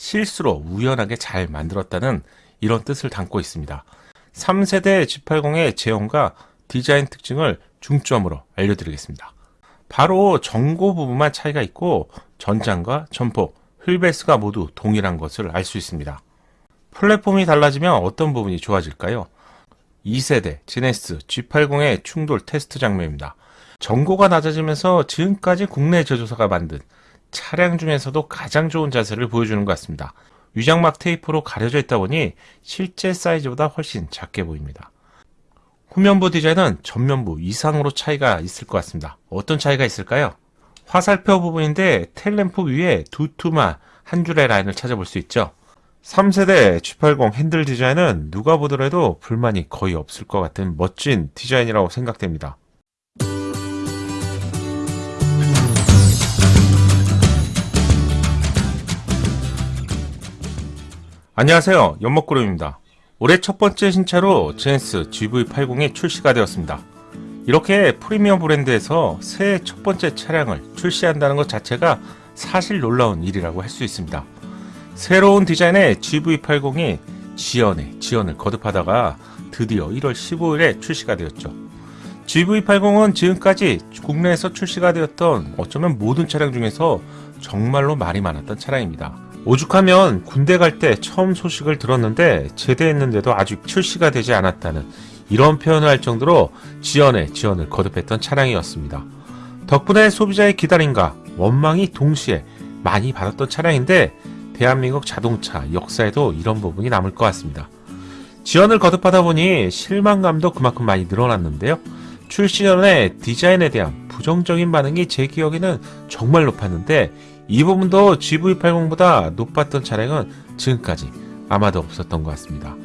실수로 우연하게 잘 만들었다는 이런 뜻을 담고 있습니다. 3세대 G80의 제형과 디자인 특징을 중점으로 알려드리겠습니다. 바로 전고 부분만 차이가 있고 전장과 전폭, 휠베이스가 모두 동일한 것을 알 수 있습니다. 플랫폼이 달라지면 어떤 부분이 좋아질까요? 2세대 제네시스 G80의 충돌 테스트 장면입니다. 전고가 낮아지면서 지금까지 국내 제조사가 만든 차량 중에서도 가장 좋은 자세를 보여주는 것 같습니다. 위장막 테이프로 가려져 있다 보니 실제 사이즈보다 훨씬 작게 보입니다. 후면부 디자인은 전면부 이상으로 차이가 있을 것 같습니다. 어떤 차이가 있을까요? 화살표 부분인데 텔램프 위에 두툼한 한 줄의 라인을 찾아볼 수 있죠. 3세대 G80 핸들 디자인은 누가 보더라도 불만이 거의 없을 것 같은 멋진 디자인이라고 생각됩니다. 안녕하세요. 연목구름입니다. 올해 첫 번째 신차로 제네스 GV80이 출시가 되었습니다. 이렇게 프리미엄 브랜드에서 새해 첫 번째 차량을 출시한다는 것 자체가 사실 놀라운 일이라고 할 수 있습니다. 새로운 디자인의 GV80이 지연에 지연을 거듭하다가 드디어 1월 15일에 출시가 되었죠. GV80은 지금까지 국내에서 출시가 되었던 어쩌면 모든 차량 중에서 정말로 말이 많았던 차량입니다. 오죽하면 군대 갈 때 처음 소식을 들었는데 제대했는데도 아직 출시가 되지 않았다는 이런 표현을 할 정도로 지연에 지연을 거듭했던 차량이었습니다. 덕분에 소비자의 기다림과 원망이 동시에 많이 받았던 차량인데 대한민국 자동차 역사에도 이런 부분이 남을 것 같습니다. 지연을 거듭하다 보니 실망감도 그만큼 많이 늘어났는데요. 출시 전에 디자인에 대한 부정적인 반응이 제 기억에는 정말 높았는데 이 부분도 GV80보다 높았던 차량은 지금까지 아마도 없었던 것 같습니다.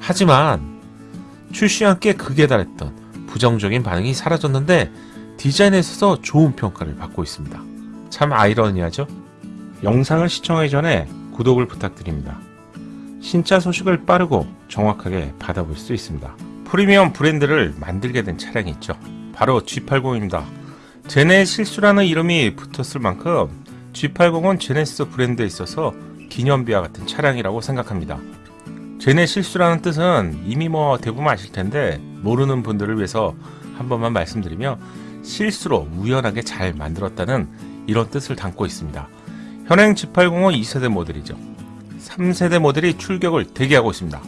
하지만 출시와 함께 극에 달했던 부정적인 반응이 사라졌는데 디자인에 있어서 좋은 평가를 받고 있습니다. 참 아이러니하죠? 영상을 시청하기 전에 구독을 부탁드립니다. 신차 소식을 빠르고 정확하게 받아볼 수 있습니다. 프리미엄 브랜드를 만들게 된 차량이 있죠. 바로 G80입니다. 제네 실수라는 이름이 붙었을 만큼 G80은 제네시스 브랜드에 있어서 기념비와 같은 차량이라고 생각합니다. 제네 실수라는 뜻은 이미 뭐 대부분 아실 텐데 모르는 분들을 위해서 한 번만 말씀드리며 실수로 우연하게 잘 만들었다는 이런 뜻을 담고 있습니다. 현행 G80은 2세대 모델이죠. 3세대 모델이 출격을 대기하고 있습니다.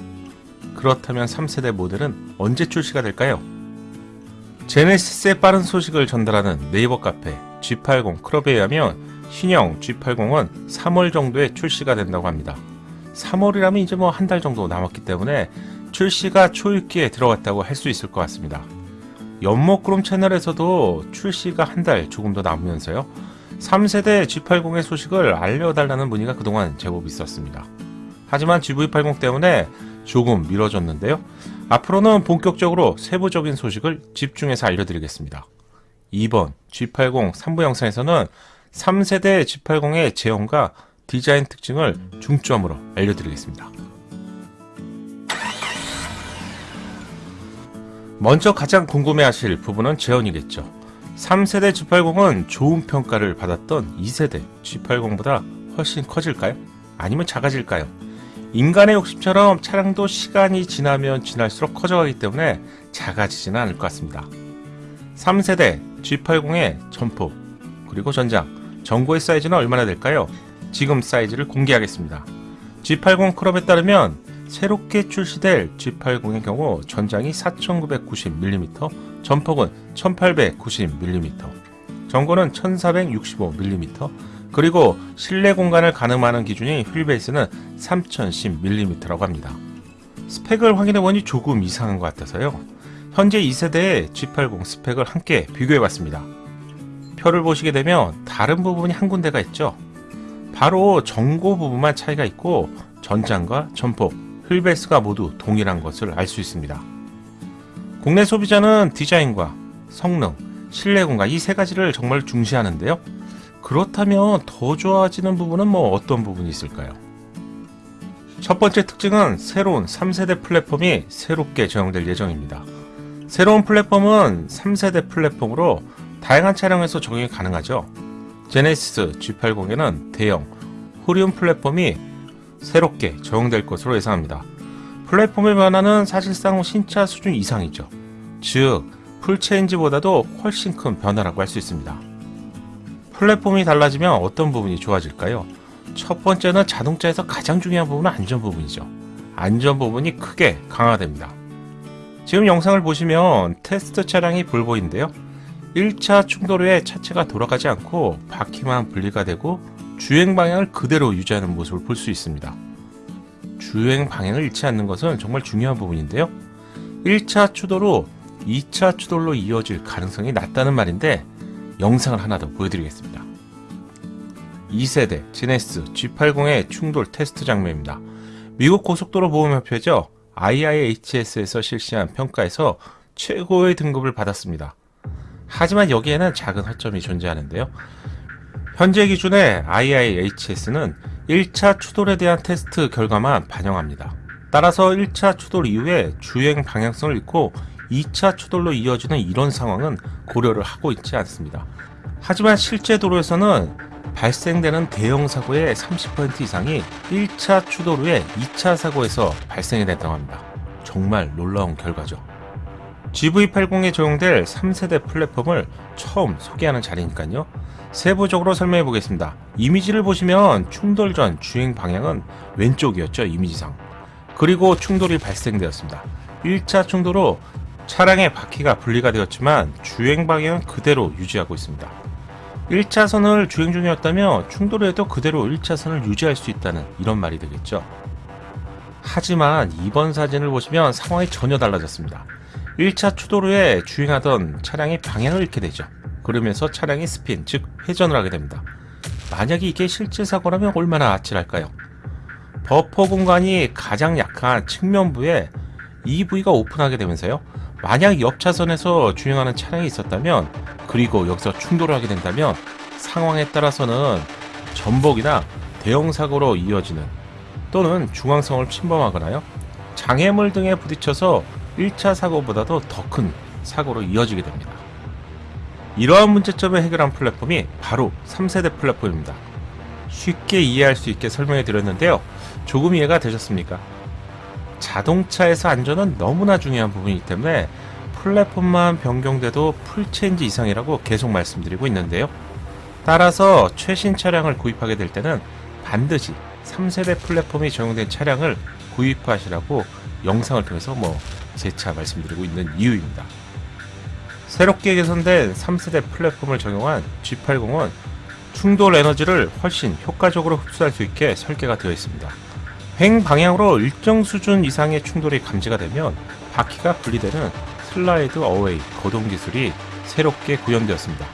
그렇다면 3세대 모델은 언제 출시가 될까요? 제네시스의 빠른 소식을 전달하는 네이버 카페 G80 클럽에 의하면 신형 G80은 3월 정도에 출시가 된다고 합니다. 3월이라면 이제 뭐 한 달 정도 남았기 때문에 출시가 초읽기에 들어갔다고 할 수 있을 것 같습니다. 연목그룹 채널에서도 출시가 한 달 조금 더 남으면서요. 3세대 G80의 소식을 알려달라는 문의가 그동안 제법 있었습니다. 하지만 GV80 때문에 조금 미뤄졌는데요. 앞으로는 본격적으로 세부적인 소식을 집중해서 알려드리겠습니다. 2번 G80 3부 영상에서는 3세대 G80의 제형과 디자인 특징을 중점으로 알려드리겠습니다. 먼저 가장 궁금해하실 부분은 제원이겠죠. 3세대 G80은 좋은 평가를 받았던 2세대 G80보다 훨씬 커질까요? 아니면 작아질까요? 인간의 욕심처럼 차량도 시간이 지나면 지날수록 커져가기 때문에 작아지지는 않을 것 같습니다. 3세대 G80의 전폭 그리고 전장 전고의 사이즈는 얼마나 될까요? 지금 사이즈를 공개하겠습니다. G80 크롭에 따르면 새롭게 출시될 G80의 경우 전장이 4990mm, 전폭은 1890mm, 전고는 1465mm, 그리고 실내 공간을 가늠하는 기준인 휠베이스는 3010mm라고 합니다. 스펙을 확인해보니 조금 이상한 것 같아서요. 현재 2세대의 G80 스펙을 함께 비교해봤습니다. 표를 보시게 되면 다른 부분이 한 군데가 있죠. 바로 전고 부분만 차이가 있고 전장과 전폭, 휠베이스가 모두 동일한 것을 알 수 있습니다. 국내 소비자는 디자인과 성능, 실내 공간 이 세 가지를 정말 중시하는데요. 그렇다면 더 좋아지는 부분은 뭐 어떤 부분이 있을까요? 첫 번째 특징은 새로운 3세대 플랫폼이 새롭게 적용될 예정입니다. 새로운 플랫폼은 3세대 플랫폼으로 다양한 차량에서 적용이 가능하죠. 제네시스 G80에는 대형 호리움 플랫폼이 새롭게 적용될 것으로 예상합니다. 플랫폼의 변화는 사실상 신차 수준 이상이죠. 즉, full change보다도 훨씬 큰 변화라고 할 수 있습니다. 플랫폼이 달라지면 어떤 부분이 좋아질까요? 첫 번째는 자동차에서 가장 중요한 부분은 안전 부분이죠. 안전 부분이 크게 강화됩니다. 지금 영상을 보시면 테스트 차량이 볼보인데요. 1차 충돌 후에 차체가 돌아가지 않고 바퀴만 분리가 되고 주행 방향을 그대로 유지하는 모습을 볼 수 있습니다. 주행 방향을 잃지 않는 것은 정말 중요한 부분인데요. 1차 추돌로 2차 추돌로 이어질 가능성이 낮다는 말인데 영상을 하나 더 보여드리겠습니다. 2세대 지네스 G80의 충돌 테스트 장면입니다. 미국 고속도로 보험협회죠. IIHS에서 실시한 평가에서 최고의 등급을 받았습니다. 하지만 여기에는 작은 허점이 존재하는데요. 현재 기준의 IIHS는 1차 추돌에 대한 테스트 결과만 반영합니다. 따라서 1차 추돌 이후에 주행 방향성을 잃고 2차 추돌로 이어지는 이런 상황은 고려를 하고 있지 않습니다. 하지만 실제 도로에서는 발생되는 대형 사고의 30% 이상이 1차 추돌 후에 2차 사고에서 발생이 됐다고 합니다. 정말 놀라운 결과죠. GV80에 적용될 3세대 플랫폼을 처음 소개하는 자리니까요. 세부적으로 설명해 보겠습니다. 이미지를 보시면 충돌 전 주행 방향은 왼쪽이었죠, 이미지상. 그리고 충돌이 발생되었습니다. 1차 충돌로 차량의 바퀴가 분리가 되었지만 주행 방향은 그대로 유지하고 있습니다. 1차선을 주행 중이었다면 충돌에도 그대로 1차선을 유지할 수 있다는 이런 말이 되겠죠. 하지만 이번 사진을 보시면 상황이 전혀 달라졌습니다. 1차 추돌 후에 주행하던 차량이 방향을 잃게 되죠. 그러면서 차량이 스핀, 즉 회전을 하게 됩니다. 만약에 이게 실제 사고라면 얼마나 아찔할까요? 버퍼 공간이 가장 약한 측면부에 이 부위가 오픈하게 되면서요. 만약 옆 차선에서 주행하는 차량이 있었다면 그리고 여기서 충돌을 하게 된다면 상황에 따라서는 전복이나 대형 사고로 이어지는 또는 중앙성을 침범하거나요. 장애물 등에 부딪혀서 1차 사고보다도 더 큰 사고로 이어지게 됩니다. 이러한 문제점을 해결한 플랫폼이 바로 3세대 플랫폼입니다. 쉽게 이해할 수 있게 설명해 드렸는데요. 조금 이해가 되셨습니까? 자동차에서 안전은 너무나 중요한 부분이기 때문에 플랫폼만 변경돼도 full change 이상이라고 계속 말씀드리고 있는데요. 따라서 최신 차량을 구입하게 될 때는 반드시 3세대 플랫폼이 적용된 차량을 구입하시라고 영상을 통해서 뭐 재차 말씀드리고 있는 이유입니다. 새롭게 개선된 3세대 플랫폼을 적용한 G80은 충돌 에너지를 훨씬 효과적으로 흡수할 수 있게 설계가 되어 있습니다. 횡 방향으로 일정 수준 이상의 충돌이 감지가 되면 바퀴가 분리되는 슬라이드 어웨이 거동 기술이 새롭게 구현되었습니다.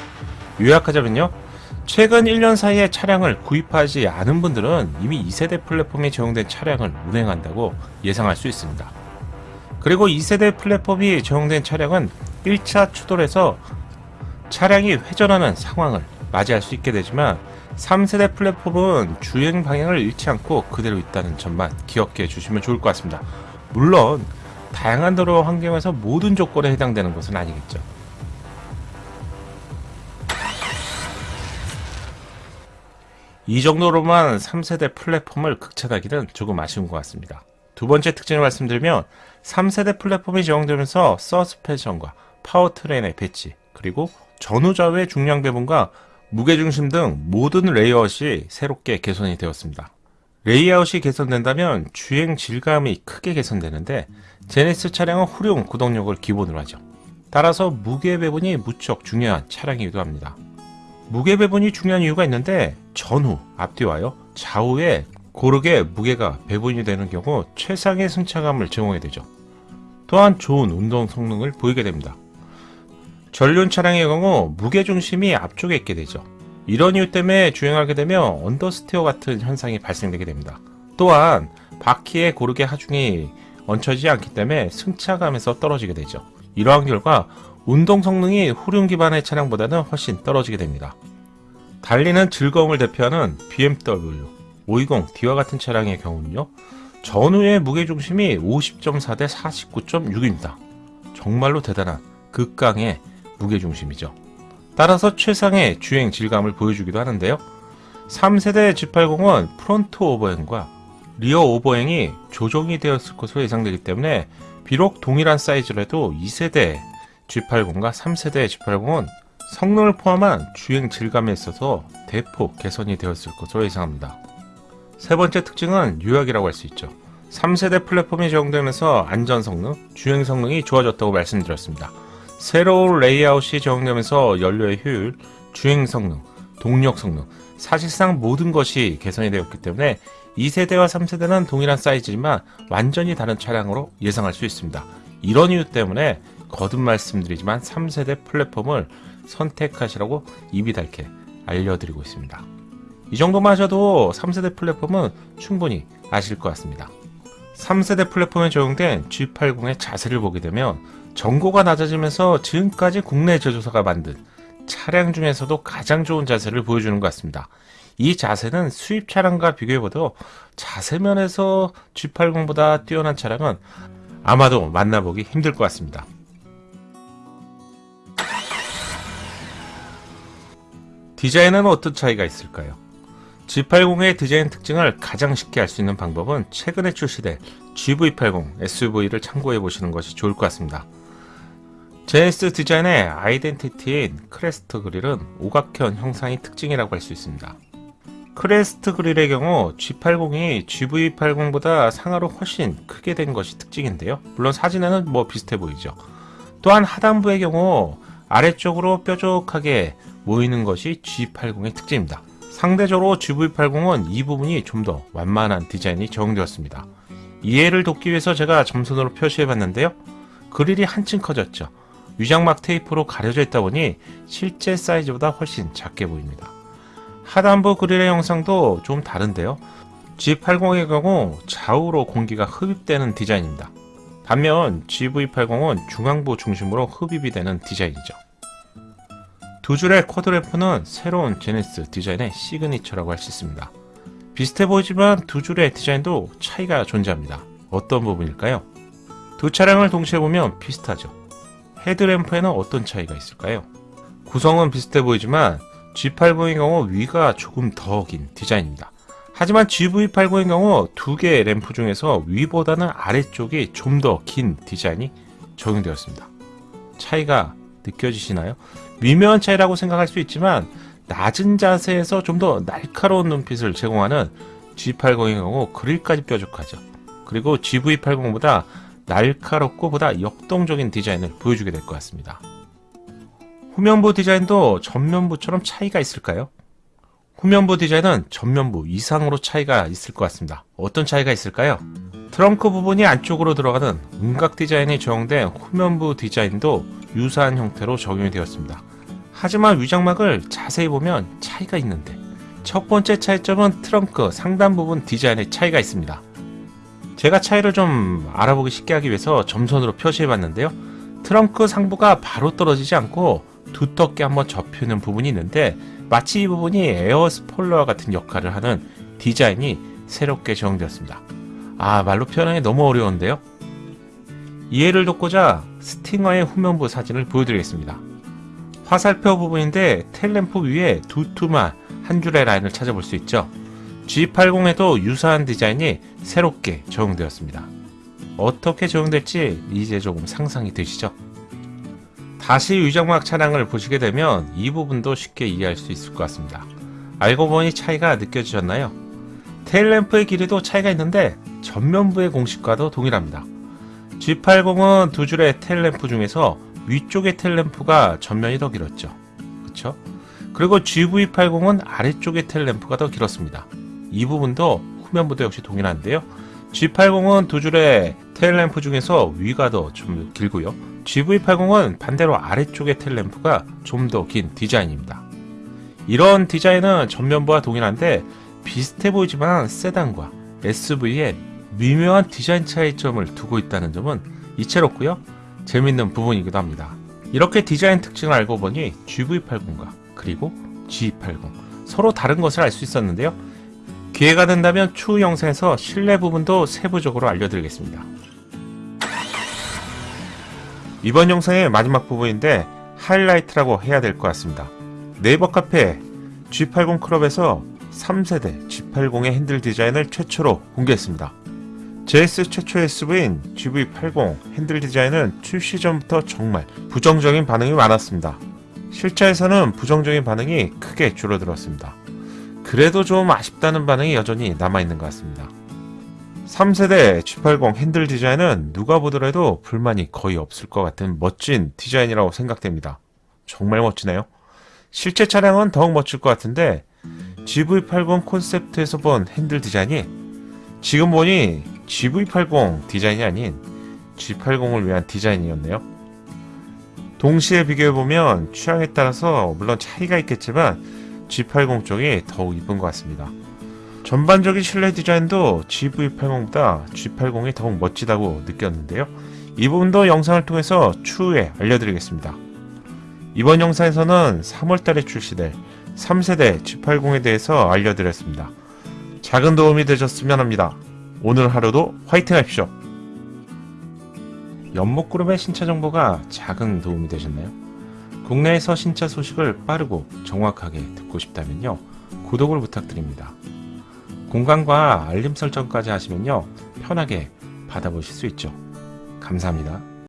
요약하자면요. 최근 1년 사이에 차량을 구입하지 않은 분들은 이미 2세대 플랫폼이 적용된 차량을 운행한다고 예상할 수 있습니다. 그리고 2세대 플랫폼이 적용된 차량은 1차 추돌에서 차량이 회전하는 상황을 맞이할 수 있게 되지만 3세대 플랫폼은 주행 방향을 잃지 않고 그대로 있다는 점만 기억해 주시면 좋을 것 같습니다. 물론 다양한 도로 환경에서 모든 조건에 해당되는 것은 아니겠죠. 이 정도로만 3세대 플랫폼을 극찬하기는 조금 아쉬운 것 같습니다. 두 번째 특징을 말씀드리면 3세대 플랫폼이 적용되면서 서스펜션과 powertrain의 배치 그리고 전후좌우의 중량 배분과 무게중심 등 모든 레이아웃이 새롭게 개선이 되었습니다. 레이아웃이 개선된다면 주행 질감이 크게 개선되는데 제네시스 차량은 후륜 구동력을 기본으로 하죠. 따라서 무게 배분이 무척 중요한 차량이기도 합니다. 무게 배분이 중요한 이유가 있는데 전후, 앞뒤와요 좌우에 고르게 무게가 배분이 되는 경우 최상의 승차감을 제공하게 되죠. 또한 좋은 운동 성능을 보이게 됩니다. 전륜 차량의 경우 무게중심이 앞쪽에 있게 되죠. 이런 이유 때문에 주행하게 되면 언더스티어 같은 현상이 발생되게 됩니다. 또한 바퀴에 고르게 하중이 얹혀지지 않기 때문에 승차감에서 떨어지게 되죠. 이러한 결과 운동 성능이 후륜 기반의 차량보다는 훨씬 떨어지게 됩니다. 달리는 즐거움을 대표하는 BMW 520D와 같은 차량의 경우는요. 전후의 무게중심이 50.4 대 49.6입니다. 정말로 대단한 극강의 무게중심이죠. 따라서 최상의 주행 질감을 보여주기도 하는데요. 3세대 G80은 front overhang과 rear overhang이 조정이 되었을 것으로 예상되기 때문에 비록 동일한 사이즈라도 2세대 G80과 3세대 G80은 성능을 포함한 주행 질감에 있어서 대폭 개선이 되었을 것으로 예상합니다. 세 번째 특징은 요약이라고 할 수 있죠. 3세대 플랫폼이 적용되면서 안전 성능, 주행 성능이 좋아졌다고 말씀드렸습니다. 새로운 레이아웃이 적용되면서 연료의 효율, 주행 성능, 동력 성능, 사실상 모든 것이 개선이 되었기 때문에 2세대와 3세대는 동일한 사이즈지만 완전히 다른 차량으로 예상할 수 있습니다. 이런 이유 때문에 거듭 말씀드리지만 3세대 플랫폼을 선택하시라고 입이 닳게 알려드리고 있습니다. 이 정도만 하셔도 3세대 플랫폼은 충분히 아실 것 같습니다. 3세대 플랫폼에 적용된 G80의 자세를 보게 되면 전고가 낮아지면서 지금까지 국내 제조사가 만든 차량 중에서도 가장 좋은 자세를 보여주는 것 같습니다. 이 자세는 수입 차량과 비교해봐도 자세면에서 G80보다 뛰어난 차량은 아마도 만나보기 힘들 것 같습니다. 디자인은 어떤 차이가 있을까요? G80의 디자인 특징을 가장 쉽게 알 수 있는 방법은 최근에 출시된 GV80 SUV를 참고해 보시는 것이 좋을 것 같습니다. JS 디자인의 아이덴티티인 crest grille은 오각형 형상이 특징이라고 할 수 있습니다. crest grille의 경우 G80이 GV80보다 상하로 훨씬 크게 된 것이 특징인데요. 물론 사진에는 뭐 비슷해 보이죠. 또한 하단부의 경우 아래쪽으로 뾰족하게 모이는 것이 G80의 특징입니다. 상대적으로 GV80은 이 부분이 좀 더 완만한 디자인이 적용되었습니다. 이해를 돕기 위해서 제가 점선으로 표시해 봤는데요. grille이 한층 커졌죠. 위장막 테이프로 가려져 있다 보니 실제 사이즈보다 훨씬 작게 보입니다. 하단부 grille의 형상도 좀 다른데요. G80의 경우 좌우로 공기가 흡입되는 디자인입니다. 반면 GV80은 중앙부 중심으로 흡입이 되는 디자인이죠. 두 줄의 quad lamp는 새로운 제네시스 디자인의 signature라고 할 수 있습니다. 비슷해 보이지만 두 줄의 디자인도 차이가 존재합니다. 어떤 부분일까요? 두 차량을 동시에 보면 비슷하죠. 헤드램프에는 어떤 차이가 있을까요? 구성은 비슷해 보이지만 G80의 경우 위가 조금 더 긴 디자인입니다. 하지만 GV80의 경우 두 개의 램프 중에서 위보다는 아래쪽이 좀 더 긴 디자인이 적용되었습니다. 차이가 느껴지시나요? 미묘한 차이라고 생각할 수 있지만 낮은 자세에서 좀 더 날카로운 눈빛을 제공하는 G80의 경우 그릴까지 뾰족하죠. 그리고 GV80보다 날카롭고 보다 역동적인 디자인을 보여주게 될 것 같습니다. 후면부 디자인도 전면부처럼 차이가 있을까요? 후면부 디자인은 전면부 이상으로 차이가 있을 것 같습니다. 어떤 차이가 있을까요? 트렁크 부분이 안쪽으로 들어가는 음각 디자인이 적용된 후면부 디자인도 유사한 형태로 적용이 되었습니다. 하지만 위장막을 자세히 보면 차이가 있는데 첫 번째 차이점은 트렁크 상단 부분 디자인의 차이가 있습니다. 제가 차이를 좀 알아보기 쉽게 하기 위해서 점선으로 표시해 봤는데요. 트렁크 상부가 바로 떨어지지 않고 두텁게 한번 접히는 부분이 있는데 마치 이 부분이 air spoiler와 같은 역할을 하는 디자인이 새롭게 적용되었습니다. 아 말로 표현하기 너무 어려운데요. 이해를 돕고자 스팅어의 후면부 사진을 보여드리겠습니다. 화살표 부분인데 텔램프 위에 두툼한 한 줄의 라인을 찾아볼 수 있죠. G80에도 유사한 디자인이 새롭게 적용되었습니다. 어떻게 적용될지 이제 조금 상상이 되시죠? 다시 위장막 차량을 보시게 되면 이 부분도 쉽게 이해할 수 있을 것 같습니다. 알고 보니 차이가 느껴지셨나요? 테일램프의 길이도 차이가 있는데 전면부의 공식과도 동일합니다. G80은 두 줄의 테일램프 중에서 위쪽의 텔램프가 전면이 더 길었죠. 그쵸? 그리고 GV80은 아래쪽의 텔램프가 더 길었습니다. 이 부분도 후면부도 역시 동일한데요. G80은 두 줄의 테일램프 중에서 위가 더 좀 길고요. GV80은 반대로 아래쪽의 텔램프가 좀 더 긴 디자인입니다. 이런 디자인은 전면부와 동일한데 비슷해 보이지만 세단과 SUV에 미묘한 디자인 차이점을 두고 있다는 점은 이채롭고요. 재밌는 부분이기도 합니다. 이렇게 디자인 특징을 알고 보니 GV80과 그리고 G80 서로 다른 것을 알 수 있었는데요. 기회가 된다면 추후 영상에서 실내 부분도 세부적으로 알려드리겠습니다. 이번 영상의 마지막 부분인데 하이라이트라고 해야 될 것 같습니다. 네이버 카페 G80 클럽에서 3세대 G80의 핸들 디자인을 최초로 공개했습니다. JS 최초의 SUV인 GV80 핸들 디자인은 출시 전부터 정말 부정적인 반응이 많았습니다. 실차에서는 부정적인 반응이 크게 줄어들었습니다. 그래도 좀 아쉽다는 반응이 여전히 남아있는 것 같습니다. 3세대 G80 핸들 디자인은 누가 보더라도 불만이 거의 없을 것 같은 멋진 디자인이라고 생각됩니다. 정말 멋지네요. 실제 차량은 더욱 멋질 것 같은데 GV80 콘셉트에서 본 핸들 디자인이 지금 보니 GV80 디자인이 아닌 G80을 위한 디자인이었네요. 동시에 비교해보면 취향에 따라서 물론 차이가 있겠지만 G80 쪽이 더욱 이쁜 것 같습니다. 전반적인 실내 디자인도 GV80보다 G80이 더욱 멋지다고 느꼈는데요. 이 부분도 영상을 통해서 추후에 알려드리겠습니다. 이번 영상에서는 3월달에 출시될 3세대 G80에 대해서 알려드렸습니다. 작은 도움이 되셨으면 합니다. 오늘 하루도 화이팅 하십시오. 연목그룹의 신차 정보가 작은 도움이 되셨나요? 국내에서 신차 소식을 빠르고 정확하게 듣고 싶다면요. 구독을 부탁드립니다. 공간과 알림 설정까지 하시면요. 편하게 받아보실 수 있죠. 감사합니다.